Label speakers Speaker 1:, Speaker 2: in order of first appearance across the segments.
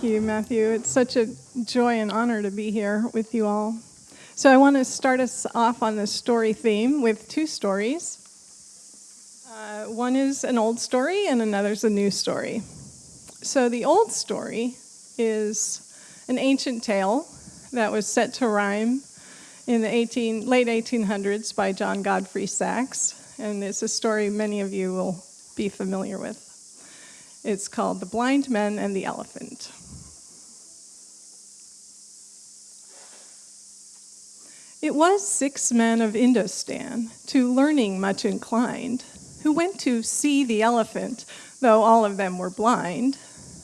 Speaker 1: Thank you, Matthew. It's such a joy and honor to be here with you all. So, I want to start us off on the story theme with two stories. Uh, one is an old story, and another is a new story. So, the old story is an ancient tale that was set to rhyme in the 18, late 1800s by John Godfrey Saxe, and it's a story many of you will be familiar with. It's called The Blind Men and the Elephant. It was six men of Indostan, to learning much inclined, who went to see the elephant, though all of them were blind,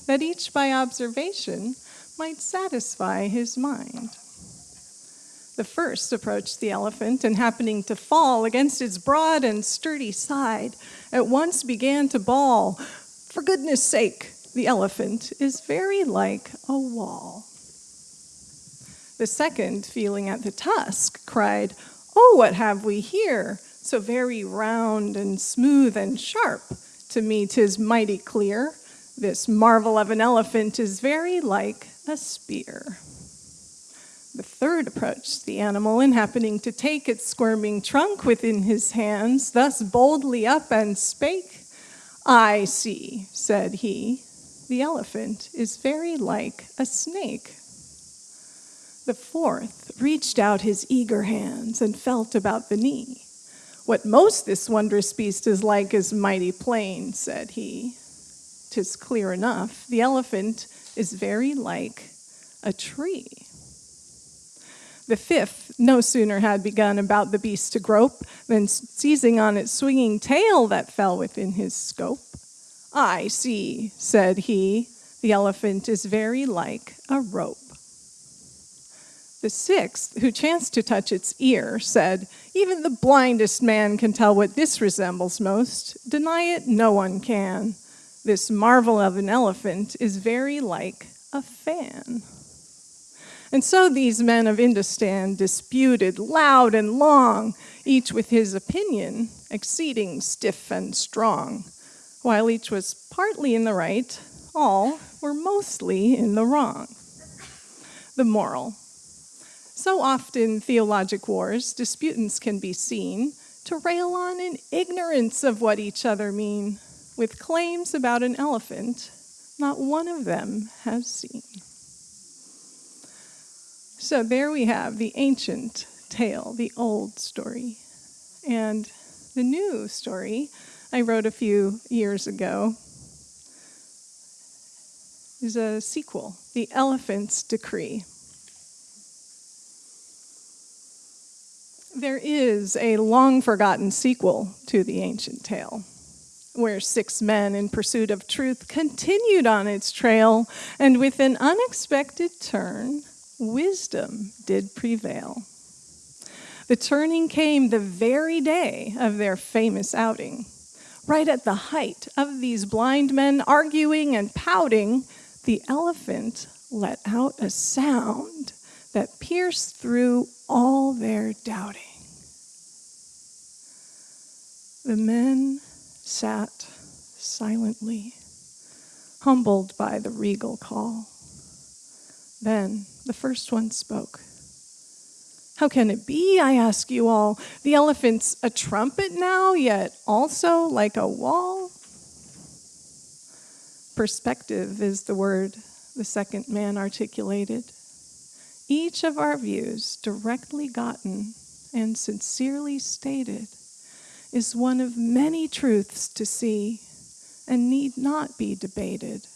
Speaker 1: that each by observation might satisfy his mind. The first approached the elephant, and happening to fall against its broad and sturdy side, at once began to bawl, for goodness sake, the elephant is very like a wall. The second, feeling at the tusk, cried, Oh, what have we here? So very round and smooth and sharp. To me, tis mighty clear. This marvel of an elephant is very like a spear. The third approached the animal, and happening to take its squirming trunk within his hands, thus boldly up and spake, I see, said he, the elephant is very like a snake. The fourth reached out his eager hands and felt about the knee. What most this wondrous beast is like is mighty plain, said he. Tis clear enough, the elephant is very like a tree. The fifth no sooner had begun about the beast to grope than seizing on its swinging tail that fell within his scope. I see, said he, the elephant is very like a rope. The sixth, who chanced to touch its ear, said, Even the blindest man can tell what this resembles most. Deny it, no one can. This marvel of an elephant is very like a fan. And so these men of Indostan disputed loud and long, each with his opinion, exceeding stiff and strong. While each was partly in the right, all were mostly in the wrong. The moral. So often, theologic wars, disputants can be seen to rail on in ignorance of what each other mean, with claims about an elephant not one of them has seen. So there we have the ancient tale, the old story. And the new story I wrote a few years ago is a sequel, The Elephant's Decree. There is a long forgotten sequel to the ancient tale, where six men in pursuit of truth continued on its trail, and with an unexpected turn, wisdom did prevail. The turning came the very day of their famous outing. Right at the height of these blind men arguing and pouting, the elephant let out a sound that pierced through all their doubting. The men sat silently, humbled by the regal call. Then the first one spoke. How can it be, I ask you all? The elephant's a trumpet now, yet also like a wall? Perspective is the word the second man articulated. Each of our views, directly gotten and sincerely stated, is one of many truths to see and need not be debated.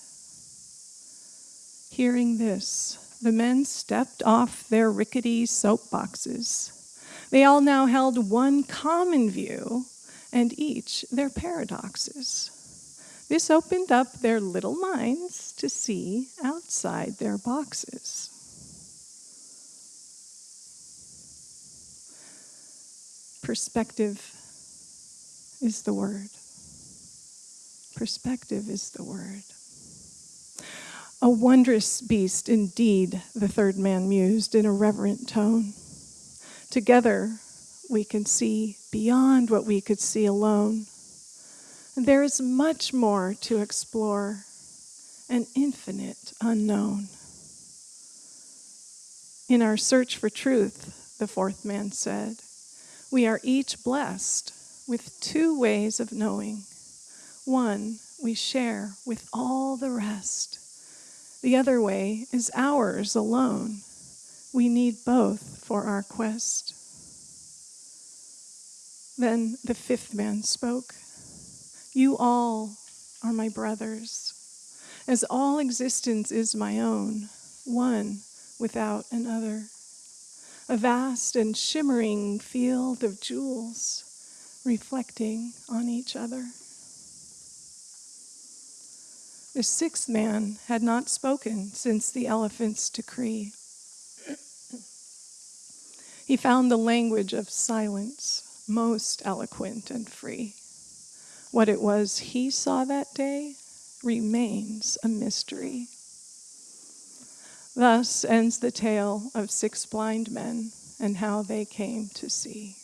Speaker 1: Hearing this, the men stepped off their rickety soapboxes. They all now held one common view, and each their paradoxes. This opened up their little minds to see outside their boxes. Perspective is the word. Perspective is the word. A wondrous beast indeed, the third man mused in a reverent tone. Together we can see beyond what we could see alone. And there is much more to explore, an infinite unknown. In our search for truth, the fourth man said, we are each blessed with two ways of knowing. One we share with all the rest. The other way is ours alone. We need both for our quest. Then the fifth man spoke. You all are my brothers, as all existence is my own, one without another. A vast and shimmering field of jewels reflecting on each other. The sixth man had not spoken since the elephant's decree. he found the language of silence most eloquent and free. What it was he saw that day remains a mystery. Thus ends the tale of six blind men and how they came to see.